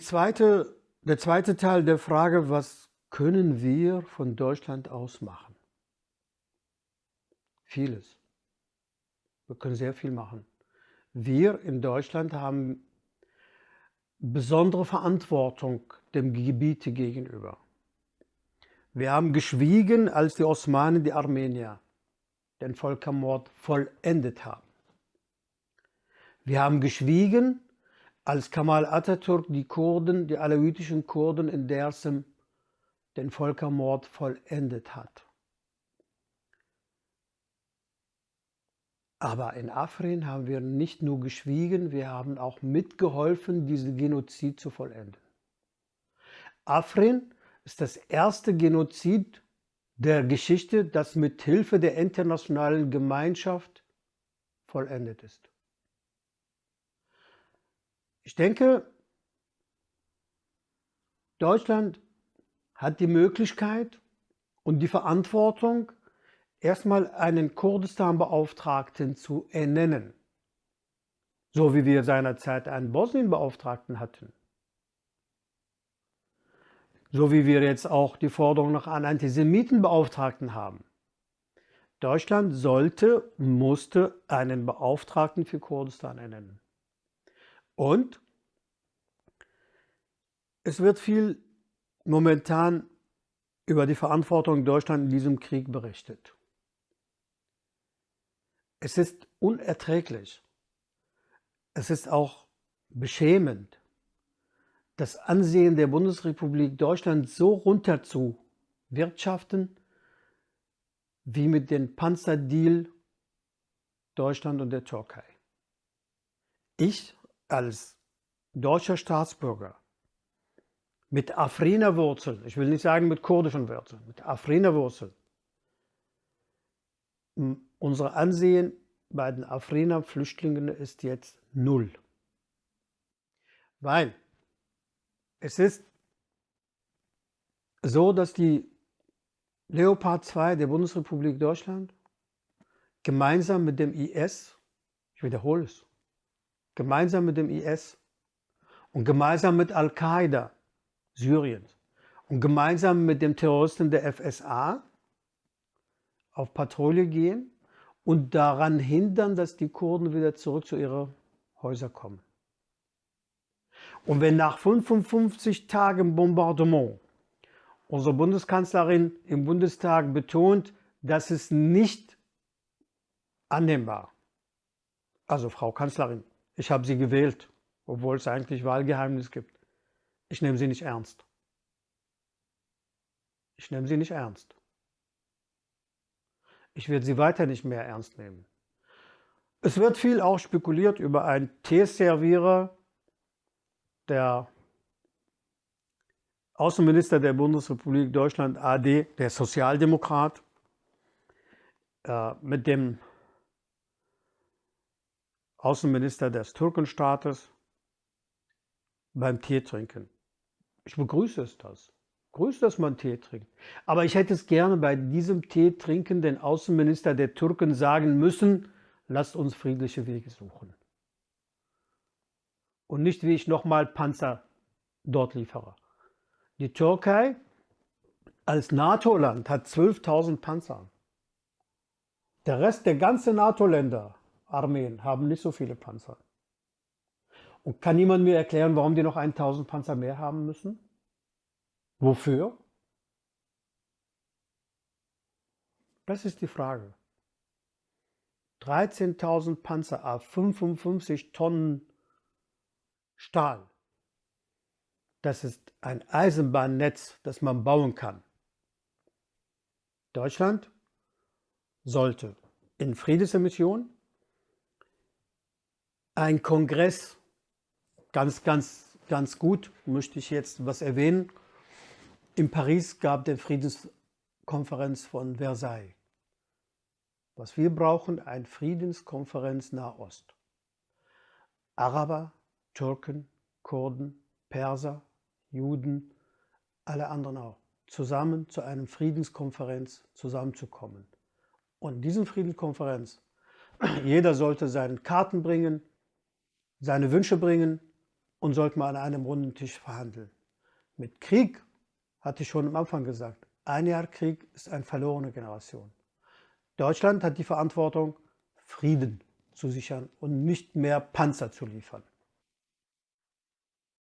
Zweite, der zweite Teil der Frage, was können wir von Deutschland aus machen? Vieles. Wir können sehr viel machen. Wir in Deutschland haben besondere Verantwortung dem Gebiet gegenüber. Wir haben geschwiegen, als die Osmanen die Armenier den Völkermord vollendet haben. Wir haben geschwiegen, als Kamal Atatürk die Kurden, die alawitischen Kurden in Dersim den Völkermord vollendet hat. Aber in Afrin haben wir nicht nur geschwiegen, wir haben auch mitgeholfen, diesen Genozid zu vollenden. Afrin ist das erste Genozid der Geschichte, das mit Hilfe der internationalen Gemeinschaft vollendet ist. Ich denke, Deutschland hat die Möglichkeit und die Verantwortung, erstmal einen Kurdistan-Beauftragten zu ernennen, so wie wir seinerzeit einen Bosnien-Beauftragten hatten. So wie wir jetzt auch die Forderung nach einem Antisemitenbeauftragten haben. Deutschland sollte, musste einen Beauftragten für Kurdistan ernennen. Und es wird viel momentan über die Verantwortung Deutschlands in diesem Krieg berichtet. Es ist unerträglich. Es ist auch beschämend, das Ansehen der Bundesrepublik Deutschland so runter zu wirtschaften, wie mit dem Panzerdeal Deutschland und der Türkei. Ich als deutscher Staatsbürger mit Afriner Wurzeln, ich will nicht sagen mit kurdischen Wurzeln, mit Afriner Wurzeln, unser Ansehen bei den Afriner Flüchtlingen ist jetzt null. Weil es ist so, dass die Leopard 2 der Bundesrepublik Deutschland gemeinsam mit dem IS, ich wiederhole es, gemeinsam mit dem IS und gemeinsam mit Al-Qaida Syriens und gemeinsam mit dem Terroristen der FSA auf Patrouille gehen und daran hindern, dass die Kurden wieder zurück zu ihren Häusern kommen. Und wenn nach 55 Tagen Bombardement unsere Bundeskanzlerin im Bundestag betont, dass es nicht annehmbar, also Frau Kanzlerin, ich habe Sie gewählt, obwohl es eigentlich Wahlgeheimnis gibt. Ich nehme Sie nicht ernst. Ich nehme Sie nicht ernst. Ich werde Sie weiter nicht mehr ernst nehmen. Es wird viel auch spekuliert über einen Teeservierer, der Außenminister der Bundesrepublik Deutschland AD, der Sozialdemokrat, äh, mit dem Außenminister des Türkenstaates beim Tee trinken. Ich begrüße es das. Grüß, dass man Tee trinkt. Aber ich hätte es gerne bei diesem Tee trinken den Außenminister der Türken sagen müssen, lasst uns friedliche Wege suchen. Und nicht, wie ich nochmal Panzer dort liefere. Die Türkei als NATO-Land hat 12.000 Panzer. Der Rest der ganzen NATO-Länder Armeen haben nicht so viele Panzer. Und kann niemand mir erklären, warum die noch 1000 Panzer mehr haben müssen? Wofür? Das ist die Frage. 13.000 Panzer auf 55 Tonnen Stahl. Das ist ein Eisenbahnnetz, das man bauen kann. Deutschland sollte in Friedensemission ein Kongress, ganz, ganz, ganz gut, möchte ich jetzt was erwähnen. In Paris gab der Friedenskonferenz von Versailles. Was wir brauchen, eine Friedenskonferenz Nahost. Araber, Türken, Kurden, Perser, Juden, alle anderen auch, zusammen zu einer Friedenskonferenz zusammenzukommen. Und diesen Friedenskonferenz, jeder sollte seine Karten bringen, seine Wünsche bringen und sollte man an einem runden Tisch verhandeln. Mit Krieg, hatte ich schon am Anfang gesagt, ein Jahr Krieg ist eine verlorene Generation. Deutschland hat die Verantwortung, Frieden zu sichern und nicht mehr Panzer zu liefern.